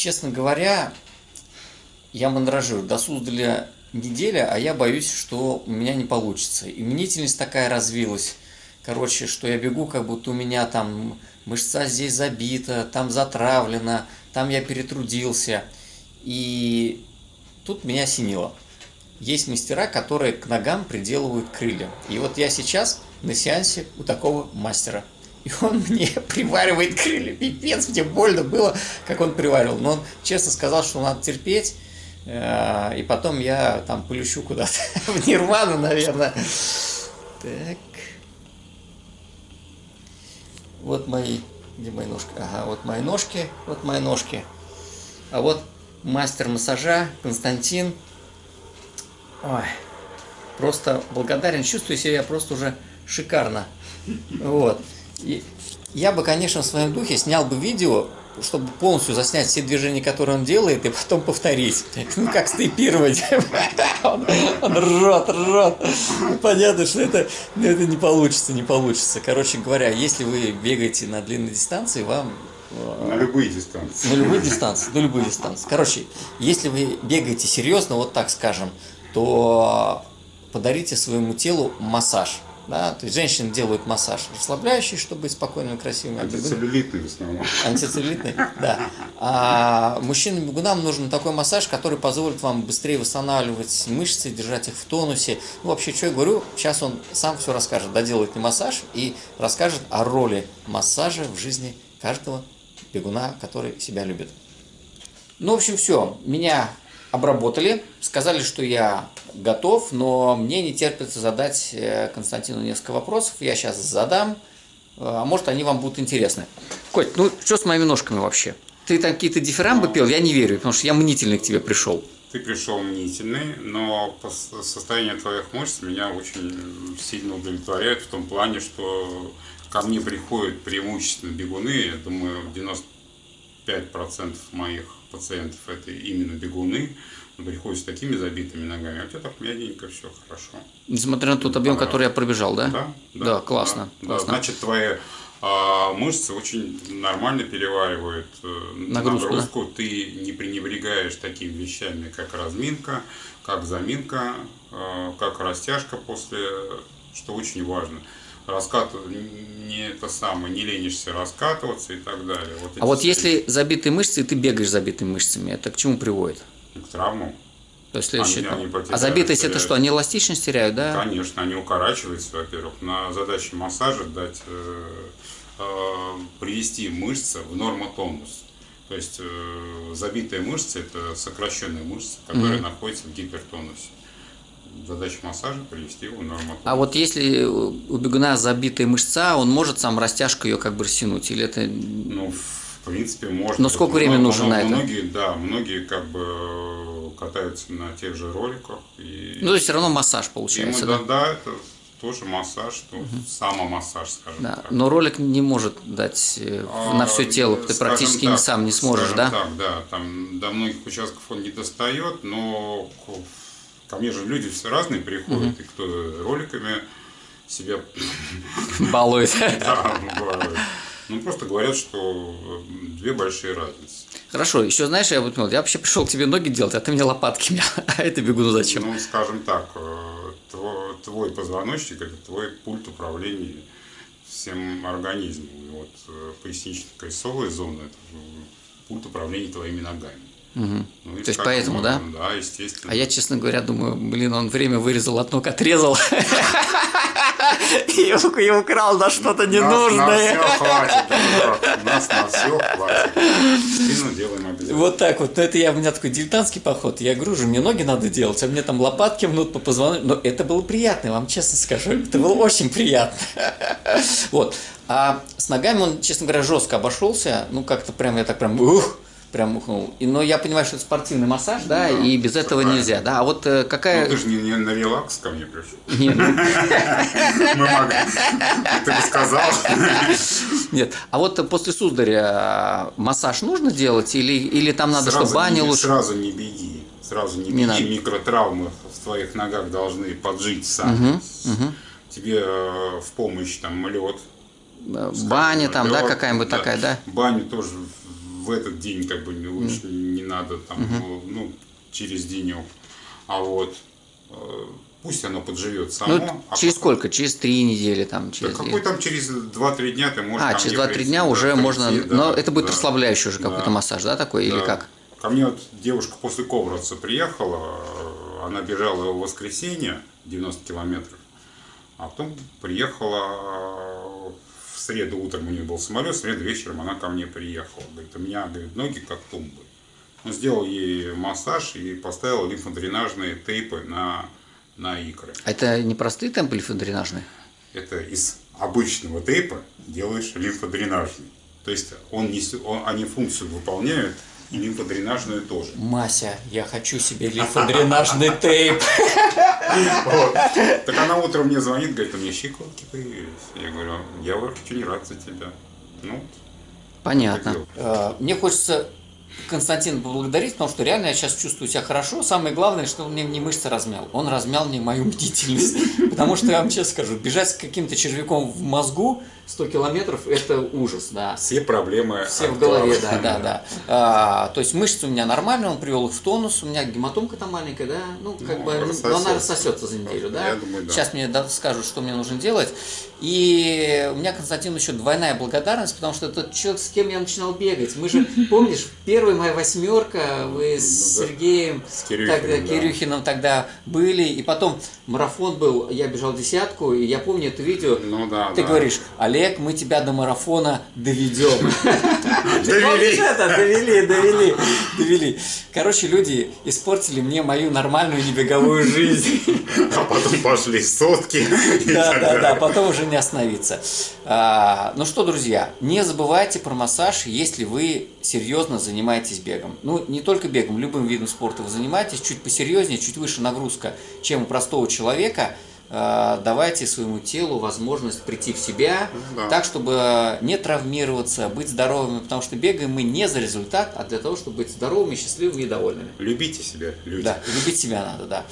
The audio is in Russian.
честно говоря, я мандражирую. До Суздаля неделя, а я боюсь, что у меня не получится. И мнительность такая развилась. Короче, что я бегу, как будто у меня там мышца здесь забита, там затравлена, там я перетрудился. И тут меня осенило. Есть мастера, которые к ногам приделывают крылья. И вот я сейчас на сеансе у такого мастера. И он мне приваривает крылья. Пипец, мне больно было, как он приваривал. Но он честно сказал, что надо терпеть. Э, и потом я там полющу куда-то в нирвану, наверное. Так. Вот мои, где мои ножки? Ага, вот мои ножки, вот мои ножки. А вот мастер массажа Константин. Ой, просто благодарен, чувствую себя просто уже шикарно. Вот. Я бы, конечно, в своем духе снял бы видео, чтобы полностью заснять все движения, которые он делает, и потом повторить. Ну, как стейпировать. Он, он ржет, ржет. Понятно, что это, это не получится, не получится. Короче говоря, если вы бегаете на длинной дистанции, вам э, на любые дистанции. На любые дистанции, на любые дистанции. Короче, если вы бегаете серьезно, вот так скажем, то подарите своему телу массаж. Да? То есть женщины делают массаж расслабляющий, чтобы быть спокойными, красивыми. Антицеллюлитный в основном. Антицеллюлитный, да. А мужчинам-бегунам нужен такой массаж, который позволит вам быстрее восстанавливать мышцы, держать их в тонусе. Ну, вообще, что я говорю, сейчас он сам все расскажет, доделает не массаж и расскажет о роли массажа в жизни каждого бегуна, который себя любит. Ну, в общем, все. Меня обработали, сказали, что я готов, но мне не терпится задать э, Константину несколько вопросов. Я сейчас задам, э, а может они вам будут интересны. Коть, ну что с моими ножками вообще? Ты там какие-то дифирамбы ну, пел? Я не верю, потому что я мнительный к тебе пришел. Ты пришел мнительный, но состояние твоих мышц меня очень сильно удовлетворяет в том плане, что ко мне приходят преимущественно бегуны, я думаю, 95% моих пациентов это именно бегуны, приходят с такими забитыми ногами, а у тебя так мягенько, все хорошо. Несмотря на тот объем, который я пробежал, да? Да, да, да классно, да, классно. Да, значит, твои а, мышцы очень нормально переваривают э, нагрузку, нагрузку. Да? ты не пренебрегаешь такими вещами, как разминка, как заминка, э, как растяжка после, что очень важно раскатывать, не это самое, не ленишься раскатываться и так далее. Вот а вот все... если забитые мышцы, и ты бегаешь забитыми мышцами, это к чему приводит? К травмам. То есть следующий они, они а забитость теряют. это что, они эластичность теряют, да? Конечно, они укорачиваются, во-первых. На задаче массажа дать, э, э, привести мышцы в нормотонус. То есть э, забитые мышцы это сокращенные мышцы, которые mm-hmm. находятся в гипертонусе задача массажа привести его в норму. А вот если у бегуна забитая мышца, он может сам растяжку ее как бы растянуть? Или это... Ну, в принципе, можно. Но сколько времени но, нужно но, на это? Многие, да, многие как бы катаются на тех же роликах. И... Ну, то есть все равно массаж получается, Ему, да? Да, да, это тоже массаж, то угу. самомассаж, скажем да. так. Но ролик не может дать э, а, на все тело, ты практически так, не сам не сможешь, да? Так, да, там до многих участков он не достает, но Ко мне же люди все разные приходят, угу. и кто роликами себя балует. Да, балует. Ну, просто говорят, что две большие разницы. Хорошо, еще знаешь, я вот я вообще пришел к тебе ноги делать, а ты мне лопатки. А это бегуну зачем? Ну, скажем так, э, твой, позвоночник – это твой пульт управления всем организмом. И вот э, пояснично-кольцовая зона – это пульт управления твоими ногами. Угу. Ну, То есть поэтому, да? Да, естественно. А я, честно говоря, думаю, блин, он время вырезал от ног, отрезал. И украл на что-то ненужное. Нас на все хватит, нас на все хватит. Спину делаем обязательно. Вот так вот. Это я, у меня такой дилетантский поход. Я гружу, мне ноги надо делать, а мне там лопатки мнут по позвоночнику. Но это было приятно, вам честно скажу. Это было очень приятно. Вот. А с ногами он, честно говоря, жестко обошелся. Ну, как-то прям, я так прям, ух, прям ухнул. И, но я понимаю, что это спортивный массаж, да, да и без этого правильно. нельзя, да. А вот э, какая... Ну, ты же не, не на релакс ко мне пришел. Нет. Ну. Мы могли. Ты бы сказал. Нет. А вот после Сударя массаж нужно делать или, или там надо, чтобы баня лучше? Сразу не беги. Сразу не беги. Микротравмы в твоих ногах должны поджить сами. Тебе э, в помощь там лед. Баня там, да, какая-нибудь такая, да? Баню тоже в этот день как бы лучше не надо там, ну, ну, через денек. А вот э, пусть оно подживет само. Ну, а через потом- сколько? Через три недели там? Да Через какой там через 2-3 дня ты можешь А, через мне 2-3 прийти, дня да, уже прийти, можно... да, Но это будет да. расслабляющий уже какой-то Да. массаж, да, такой? Или Да. как? Ко мне вот девушка после Ковровца приехала, она бежала в воскресенье 90 километров, а потом приехала среду утром у нее был самолет, в среду вечером она ко мне приехала. Говорит, у меня говорит, ноги как тумбы. Он сделал ей массаж и поставил лимфодренажные тейпы на, на икры. Это не простые темпы лимфодренажные? Это из обычного тейпа делаешь лимфодренажный. То есть он несет, он, они функцию выполняют, и лимфодренажную тоже. Мася, я хочу себе лимфодренажный тейп. Так она утром мне звонит, говорит, у меня щиколотки появились. Я говорю, я очень рад за тебя. Ну, Понятно. Э, Мне хочется Константина поблагодарить, потому что реально я сейчас чувствую себя хорошо. Самое главное, что он мне не мышцы размял. Он размял мне мою бдительность. Потому что я вам честно скажу, бежать с каким-то червяком в мозгу 100 километров – это ужас, да. все проблемы Все в голове, да, да, да. А, то есть мышцы у меня нормальные, он привел их в тонус, у меня гематомка там маленькая, да, ну, как Ну, бы, рассосется. она рассосется за неделю, да. Я думаю, да. Сейчас мне скажут, что мне нужно делать. И у меня, Константин, еще двойная благодарность, потому что тот человек, с кем я начинал бегать, мы же, помнишь, первая моя восьмерка, вы с Ну, да. Сергеем, С Кирюхиным, тогда, да. Кирюхиным тогда были, и потом марафон был, я бежал десятку, и я помню это видео, Ну да, ты да. говоришь, Олег, мы тебя до марафона доведем. Довели. Довели, довели, довели. Короче, люди испортили мне мою нормальную небеговую жизнь. Потом пошли сотки. Да, да, да, потом уже не остановиться. А, ну что, друзья, не забывайте про массаж, если вы серьезно занимаетесь бегом. Ну, не только бегом, любым видом спорта вы занимаетесь, чуть посерьезнее, чуть выше нагрузка, чем у простого человека. А, давайте своему телу возможность прийти в себя, да. так, чтобы не травмироваться, быть здоровыми, потому что бегаем мы не за результат, а для того, чтобы быть здоровыми, счастливыми и довольными. Любите себя, люди. Да, любить себя надо, да.